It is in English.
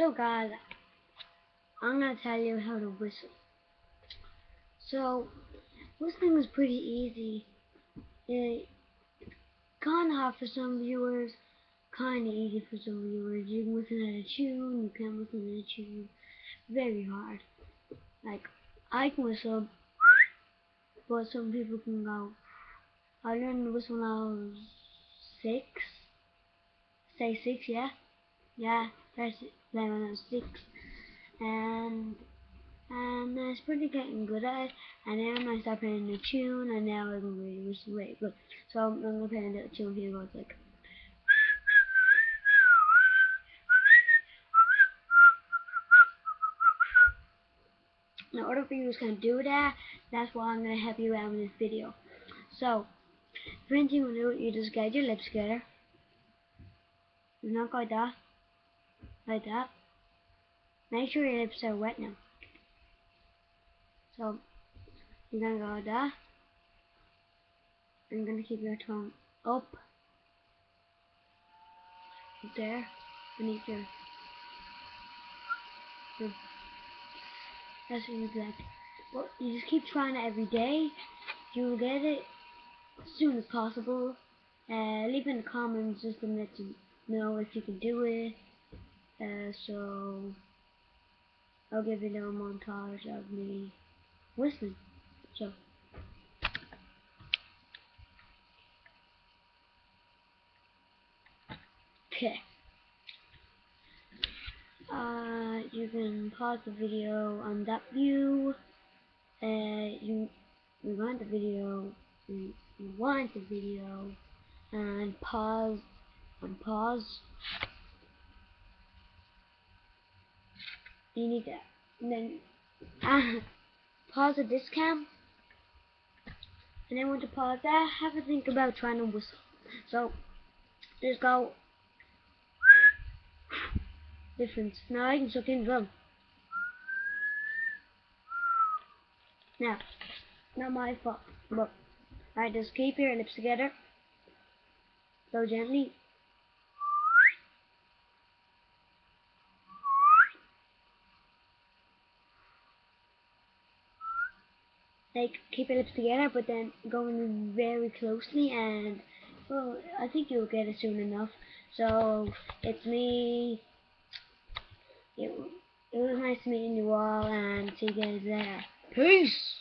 So guys, I'm gonna tell you how to whistle. So, whistling is pretty easy. It kinda hard for some viewers, kinda easy for some viewers. You can listen at a tune, you can whistle at a tune. Very hard. Like, I can whistle, but some people can go. I learned to whistle when I was six. Say six, yeah? Yeah, was six. And and I was pretty getting good at it. And then I started playing the tune, and now I can really whistle really good. So I'm, gonna play a little tune here. Goes like. Now, other videos can do that. That's why I'm gonna help you out in this video. So, thing you do, you just get your lips together. Not like that. Like that. Make sure your lips are wet now. So, you're gonna go like you're gonna keep your tongue up. There. Beneath your. your that's what you'd like. Well, you just keep trying it every day. You'll get it as soon as possible. Uh, leave in the comments just to let you know if you can do it. Uh, so, I'll give you a little montage of me whistling. So, okay. Uh, you can pause the video on that view. Uh, you rewind the video, rewind the video, and pause, and pause. You need that. And then uh, pause the discount. And then when to pause that, have a think about trying to whistle. So, just go difference. Now I can suck in drum. Now, not my fault, but I just keep your lips together. So gently. Like, keep your lips together, but then going very closely, and, well, I think you'll get it soon enough. So, it's me, it, it was nice meeting you all and see you guys there. Peace!